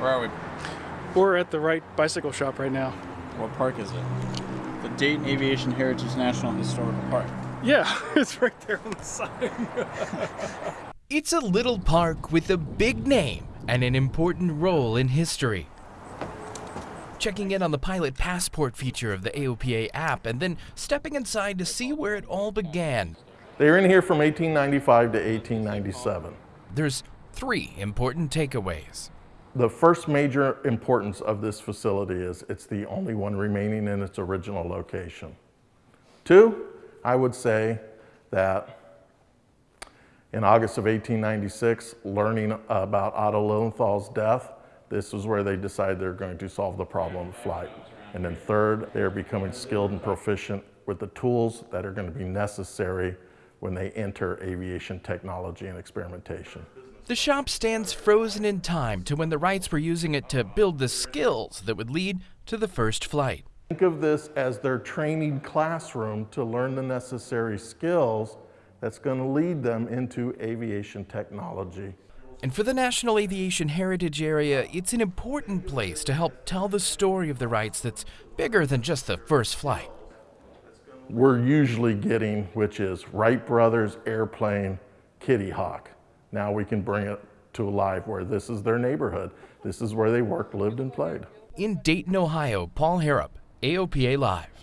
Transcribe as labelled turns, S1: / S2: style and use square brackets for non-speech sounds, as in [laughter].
S1: Where are we?
S2: We're at the Wright bicycle shop right now.
S1: What park is it? The Dayton Aviation Heritage National Historical Park.
S2: Yeah, [laughs] it's right there on the sign. [laughs]
S3: It's a little park with a big name and an important role in history. Checking in on the pilot passport feature of the AOPA app and then stepping inside to see where it all began.
S4: They were in here from 1895 to 1897.
S3: There's three important takeaways.
S4: The first major importance of this facility is it's the only one remaining in its original location. Two, I would say that in August of 1896, learning about Otto Lilienthal's death, this is where they decide they're going to solve the problem of flight. And then third, they're becoming skilled and proficient with the tools that are going to be necessary when they enter aviation technology and experimentation.
S3: The shop stands frozen in time to when the Wrights were using it to build the skills that would lead to the first flight.
S4: Think of this as their training classroom to learn the necessary skills that's going to lead them into aviation technology.
S3: And for the National Aviation Heritage Area, it's an important place to help tell the story of the Wrights that's bigger than just the first flight.
S4: We're usually getting, which is Wright Brothers airplane Kitty Hawk. Now we can bring it to a life where this is their neighborhood. This is where they worked, lived, and played.
S3: In Dayton, Ohio, Paul Harrop, AOPA Live.